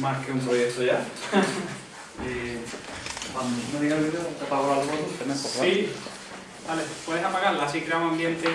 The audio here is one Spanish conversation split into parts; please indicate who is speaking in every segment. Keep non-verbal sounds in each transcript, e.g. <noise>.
Speaker 1: más que un proyecto ya. <laughs> y cuando me diga el vídeo, te apago la luz, te meto, ¿vale?
Speaker 2: Sí. Vale, puedes apagarla, así creamos ambiente.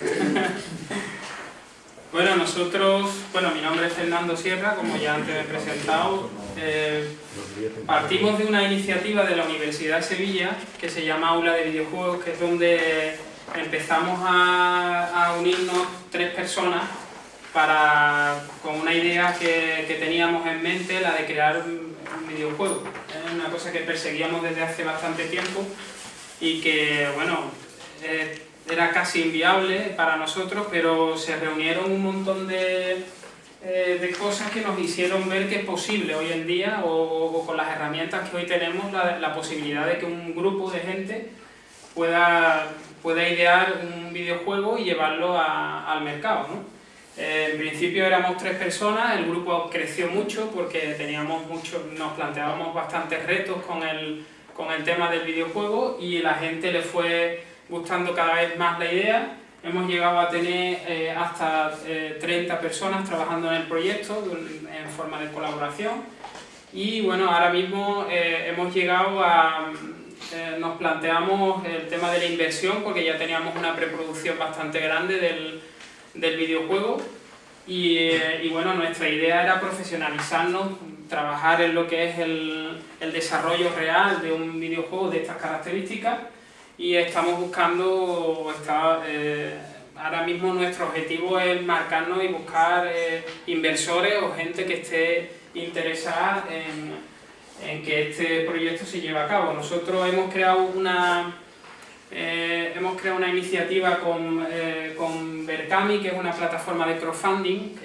Speaker 2: <laughs> bueno, nosotros, bueno, mi nombre es Fernando Sierra, como ya antes he presentado. Eh, partimos de una iniciativa de la Universidad de Sevilla que se llama Aula de Videojuegos, que es donde empezamos a, a unirnos tres personas para, con una idea que, que teníamos en mente, la de crear un, un videojuego. Es una cosa que perseguíamos desde hace bastante tiempo y que, bueno, eh, era casi inviable para nosotros, pero se reunieron un montón de, eh, de cosas que nos hicieron ver que es posible hoy en día, o, o con las herramientas que hoy tenemos, la, la, posibilidad de que un grupo de gente pueda, pueda idear un videojuego y llevarlo a, al mercado. ¿no? En principio éramos tres personas, el grupo creció mucho porque teníamos mucho, nos planteábamos bastantes retos con el, con el tema del videojuego y la gente le fue gustando cada vez más la idea. Hemos llegado a tener eh, hasta eh, 30 personas trabajando en el proyecto en forma de colaboración y bueno, ahora mismo eh, hemos llegado a... Eh, nos planteamos el tema de la inversión porque ya teníamos una preproducción bastante grande del, del videojuego y, eh, y, bueno, nuestra idea era profesionalizarnos, trabajar en lo que es el, el desarrollo real de un videojuego de estas características y estamos buscando, está, eh, ahora mismo nuestro objetivo es marcarnos y buscar eh, inversores o gente que esté interesada en, en, que este proyecto se lleve a cabo. Nosotros hemos creado una, eh, hemos creado una iniciativa con, eh, con Berkami, que es una plataforma de crowdfunding,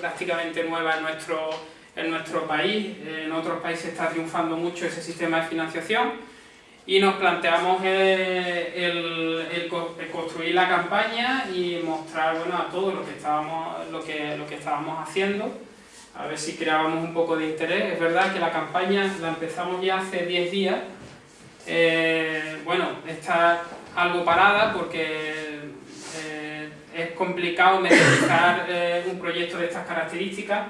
Speaker 2: prácticamente nueva en nuestro, en nuestro país, en otros países está triunfando mucho ese sistema de financiación. Y nos planteamos el, el, el, construir la campaña y mostrar bueno, a todos lo que, estábamos, lo, que, lo que estábamos haciendo, a ver si creábamos un poco de interés. Es verdad que la campaña la empezamos ya hace 10 días, eh, bueno, está algo parada porque eh, es complicado metodizar <coughs> eh, un proyecto de estas características,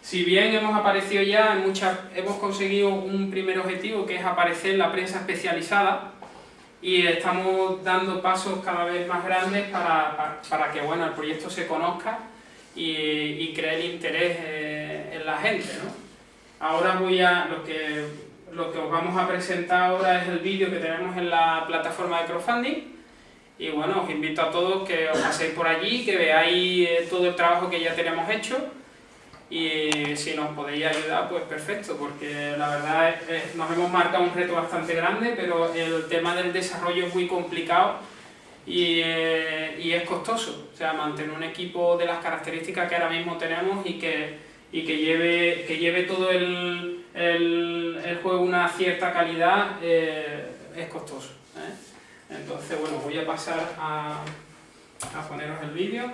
Speaker 2: si bien hemos aparecido ya en muchas, hemos conseguido un primer objetivo que es aparecer en la prensa especializada y estamos dando pasos cada vez más grandes para, para, para que bueno, el proyecto se conozca y, y cree el interés eh, en la gente. ¿no? Ahora voy a, lo que, lo que os vamos a presentar ahora es el vídeo que tenemos en la plataforma de crowdfunding. Y bueno, os invito a todos que os paséis por allí, que veáis eh, todo el trabajo que ya tenemos hecho. Y si nos podéis ayudar, pues perfecto, porque la verdad es, es, nos hemos marcado un reto bastante grande, pero el tema del desarrollo es muy complicado y, eh, y, es costoso, o sea, mantener un equipo de las características que ahora mismo tenemos y que, y que, lleve, que lleve todo el, el, el juego una cierta calidad eh, es costoso. ¿eh? Entonces, bueno, voy a pasar a, a poneros el vídeo.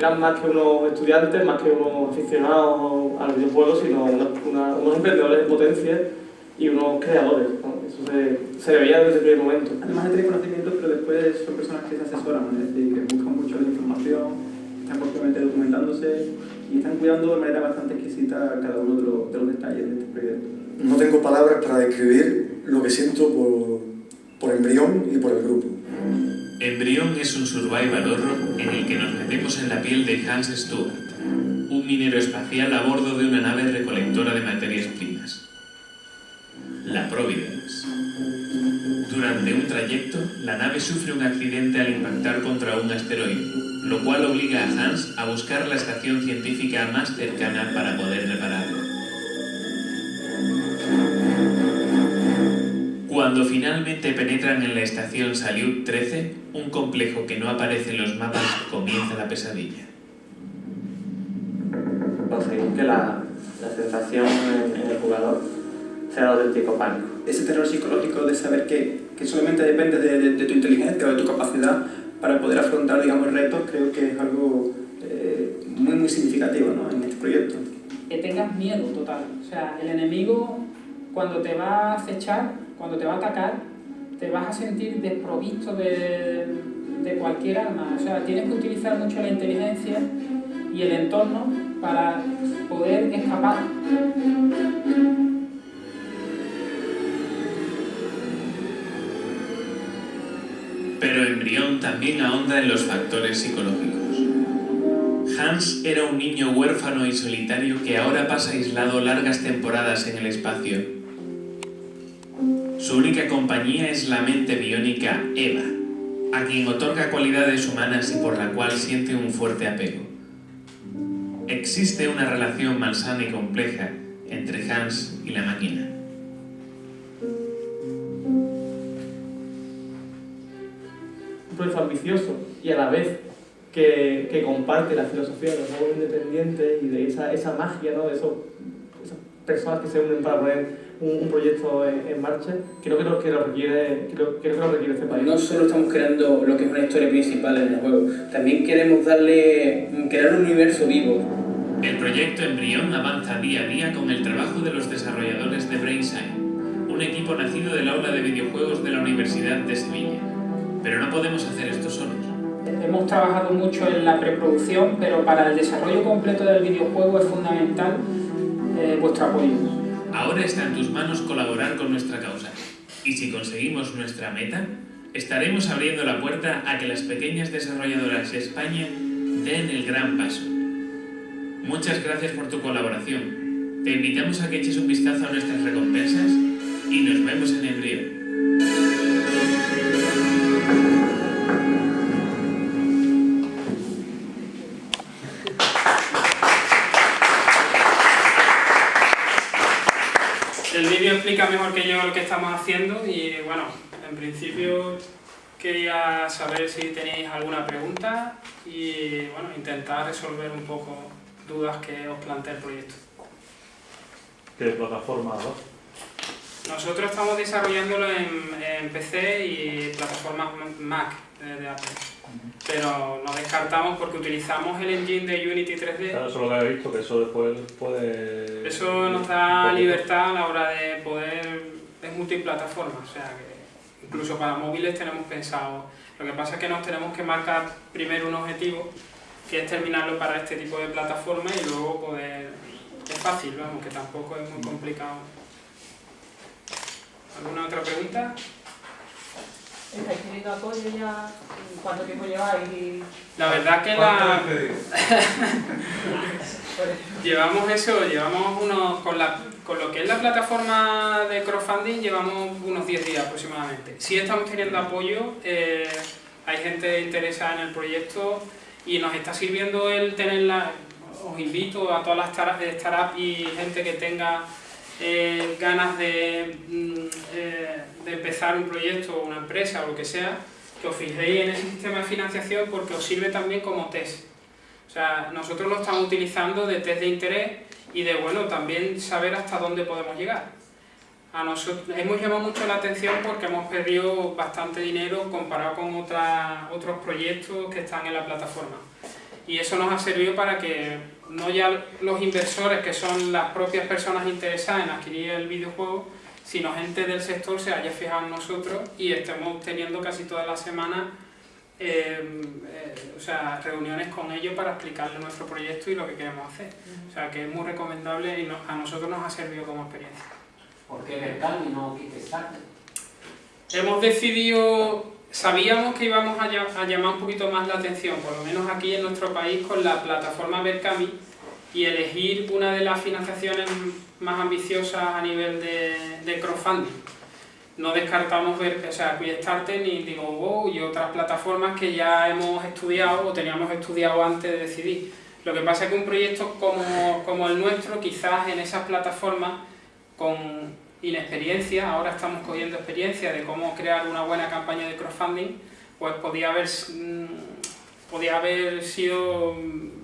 Speaker 3: Eran más que unos estudiantes, más que unos aficionados al videojuego, sino una, una, unos emprendedores en potencia y unos creadores. ¿no? Eso se, se veía desde el primer momento.
Speaker 4: Además de tener conocimientos, pero después son personas que se asesoran, es decir, que buscan mucho la información, están constantemente documentándose y están cuidando de manera bastante exquisita cada uno de los, de los detalles de este proyecto.
Speaker 5: No tengo palabras para describir lo que siento por, por Embrión y por el grupo.
Speaker 6: Embrión es un survival horror en el que nos metemos en la piel de Hans Stuart, un minero espacial a bordo de una nave recolectora de materias primas. La Providence. Durante un trayecto, la nave sufre un accidente al impactar contra un asteroide, lo cual obliga a Hans a buscar la estación científica más cercana para poder repararlo. Cuando finalmente penetran en la estación Salyut 13, un complejo que no aparece en los mapas, comienza la pesadilla.
Speaker 3: Conseguir que la, la sensación en, en el jugador sea auténtico pánico.
Speaker 4: Ese terror psicológico de saber que, que solamente depende de, de- de tu inteligencia o de tu capacidad para poder afrontar, digamos, retos, creo que es algo eh, muy, muy significativo ¿no? en este proyecto.
Speaker 2: que tengas miedo total. O sea, el enemigo cuando te va a acechar, cuando te va a atacar, te vas a sentir desprovisto de, de cualquier arma. O sea, tienes que utilizar mucho la inteligencia y el entorno para poder escapar.
Speaker 6: Pero Embrión también ahonda en los factores psicológicos. Hans era un niño huérfano y solitario que ahora pasa aislado largas temporadas en el espacio. Su única compañía es la mente biónica Eva, a quien otorga cualidades humanas y por la cual siente un fuerte apego. Existe una relación malsana y compleja entre Hans y la máquina.
Speaker 3: un proyecto ambicioso y a la vez que, que comparte la filosofía de los nuevos independientes y de esa, esa magia, ¿no? de esos, personas que se unen para poner un, un proyecto en, en marcha, creo que lo, que lo requiere, creo, creo que lo requiere este país.
Speaker 7: No solo estamos creando lo que es una historia principal en el juego, también queremos darle, crear un universo vivo.
Speaker 6: El proyecto Embrión avanza día a día con el trabajo de los desarrolladores de Brainside, un equipo nacido del aula de videojuegos de la Universidad de Sevilla. Pero no podemos hacer esto solos.
Speaker 2: Hemos trabajado mucho en la preproducción, pero para el desarrollo completo del videojuego es fundamental eh, vuestro apoyo.
Speaker 6: Ahora está en tus manos colaborar con nuestra causa. Y si conseguimos nuestra meta, estaremos abriendo la puerta a que las pequeñas desarrolladoras de España den el gran paso. Muchas gracias por tu colaboración. Te invitamos a que eches un vistazo a nuestras recompensas y nos vemos en Embrión.
Speaker 2: El vídeo explica mejor que yo lo que estamos haciendo y bueno, en principio quería saber si tenéis alguna pregunta y bueno, intentar resolver un poco dudas que os plantea el proyecto.
Speaker 1: ¿Qué plataforma va?
Speaker 2: Nosotros estamos desarrollándolo en, en PC y plataformas Mac de Apple, pero no descartamos porque utilizamos el engine de Unity 3D
Speaker 1: Claro, eso lo que he visto, que eso después puede...
Speaker 2: Eso nos da libertad a la hora de poder, es multiplataforma, o sea que incluso para móviles tenemos pensado. Lo que pasa es que nos tenemos que marcar primero un objetivo, que es terminarlo para este tipo de plataforma y luego poder... Es fácil, vamos, que tampoco es muy complicado. ¿Alguna otra pregunta?
Speaker 8: ¿Estáis teniendo apoyo ya? ¿Cuánto tiempo lleváis?
Speaker 2: La verdad que la... <laughs> Llevamos eso, llevamos unos, con, la, con lo que es la plataforma de crowdfunding, llevamos unos 10 días aproximadamente. Sí estamos teniendo apoyo, eh, hay gente interesada en el proyecto y nos está sirviendo el tenerla, os invito a todas las startups de startup y gente que tenga eh, ganas de, de empezar un proyecto o una empresa o lo que sea, que os fijéis en ese sistema de financiación porque os sirve también como test. O sea, nosotros lo estamos utilizando de test de interés y de, bueno, también saber hasta dónde podemos llegar. A nosotros hemos llamado mucho la atención porque hemos perdido bastante dinero comparado con otras- otros proyectos que están en la plataforma. Y eso nos ha servido para que no ya los inversores, que son las propias personas interesadas en adquirir el videojuego, sino gente del sector se haya fijado en nosotros y estemos teniendo casi todas las semanas eh, eh, o sea, reuniones con ellos para explicarles nuestro proyecto y lo que queremos hacer. O sea, que es muy recomendable y no- a nosotros nos ha servido como experiencia.
Speaker 9: ¿Por qué Berkami y no Kickstarter?
Speaker 2: Hemos decidido, sabíamos que íbamos a, a llamar un poquito más la atención, por lo menos aquí en nuestro país, con la plataforma Berkami y elegir una de las financiaciones más ambiciosas a nivel de, de crowdfunding. No descartamos ver, o sea, Quickstarter ni wow y otras plataformas que ya hemos estudiado o teníamos estudiado antes de decidir. Lo que pasa es que un proyecto como, como el nuestro, quizás en esas plataformas, con inexperiencia, ahora estamos cogiendo experiencia de cómo crear una buena campaña de crowdfunding, pues podía haber, mm, podía haber sido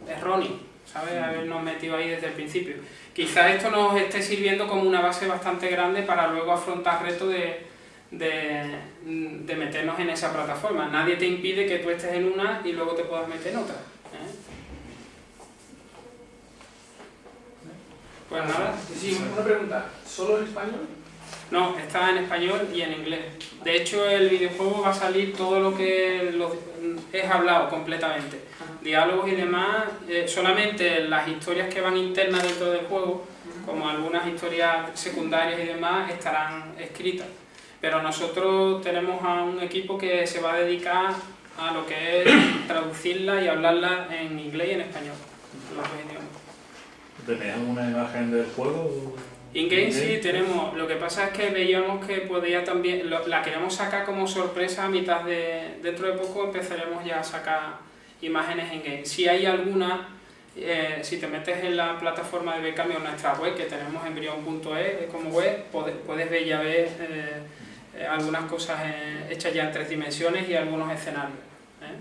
Speaker 2: erróneo, ¿sabes? Habernos metido ahí desde el principio. Quizás esto nos esté sirviendo como una base bastante grande para luego afrontar retos de, de, de meternos en esa plataforma. Nadie te impide que tú estés en una y luego te puedas meter en otra. ¿eh? Pues nada.
Speaker 3: Sí, una pregunta. ¿Solo en español?
Speaker 2: No, está en español y en inglés. De hecho, el videojuego va a salir todo lo que lo- es hablado completamente. Diálogos y demás, eh, solamente las historias que van internas dentro del juego, como algunas historias secundarias y demás, estarán escritas. Pero nosotros tenemos a un equipo que se va a dedicar a lo que es <coughs> traducirla y hablarla en inglés y en español, los dos idiomas.
Speaker 10: ¿Tenían una imagen del juego?
Speaker 2: In-game sí tenemos, lo que pasa es que veíamos que podía también, lo- la queremos sacar como sorpresa a mitad de, dentro de poco empezaremos ya a sacar imágenes in-game. Si hay alguna, eh, si te metes en la plataforma de Becami o en nuestra web, que tenemos embrion.es como web, puedes, puedes ver ya ver eh, eh, algunas cosas eh, hechas ya en tres dimensiones y algunos escenarios. ¿eh?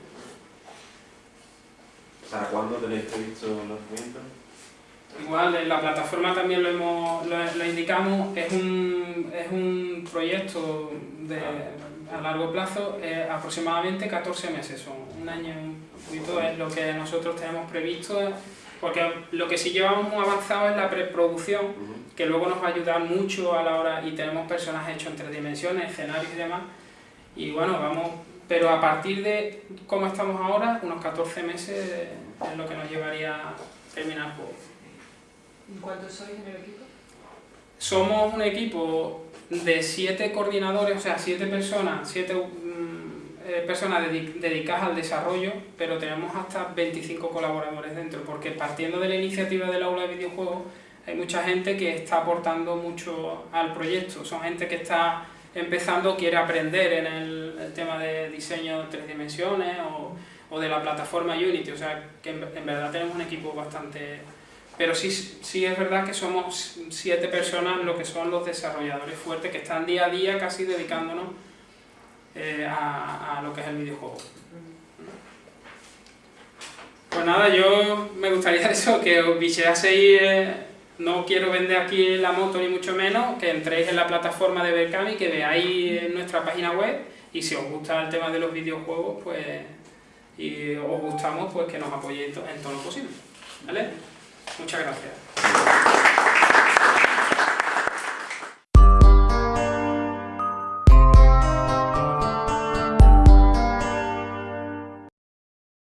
Speaker 11: ¿Para cuándo tenéis previsto los lanzamientos?
Speaker 2: Igual en la plataforma también lo, hemos, lo, lo indicamos, es un, es un proyecto de, a largo plazo, eh, aproximadamente 14 meses, son un año y un poquito es lo que nosotros tenemos previsto, porque lo que sí llevamos muy avanzado es la preproducción, que luego nos va a ayudar mucho a la hora, y tenemos personajes hechos en tres dimensiones, escenarios y demás, y bueno, vamos, pero a partir de cómo estamos ahora, unos 14 meses es lo que nos llevaría a terminar el juego.
Speaker 8: ¿Y cuántos sois en el equipo?
Speaker 2: Somos un equipo de siete coordinadores, o sea, siete personas, siete mm, eh, personas dedi- dedicadas al desarrollo, pero tenemos hasta 25 colaboradores dentro, porque partiendo de la iniciativa del aula de videojuegos, hay mucha gente que está aportando mucho al proyecto. Son gente que está empezando, quiere aprender en el, tema de diseño en tres dimensiones o, de la plataforma Unity, o sea, que en verdad tenemos un equipo bastante pero sí, sí es verdad que somos siete personas lo que son los desarrolladores fuertes que están día a día casi dedicándonos eh, a, a lo que es el videojuego. Pues nada, yo me gustaría <laughs> eso, que os bicheaseis, eh, no quiero vender aquí la moto ni mucho menos, que entréis en la plataforma de Berkami, que veáis nuestra página web y si os gusta el tema de los videojuegos, pues y os gustamos, pues que nos apoyéis en todo lo posible. ¿Vale? Muchas gracias.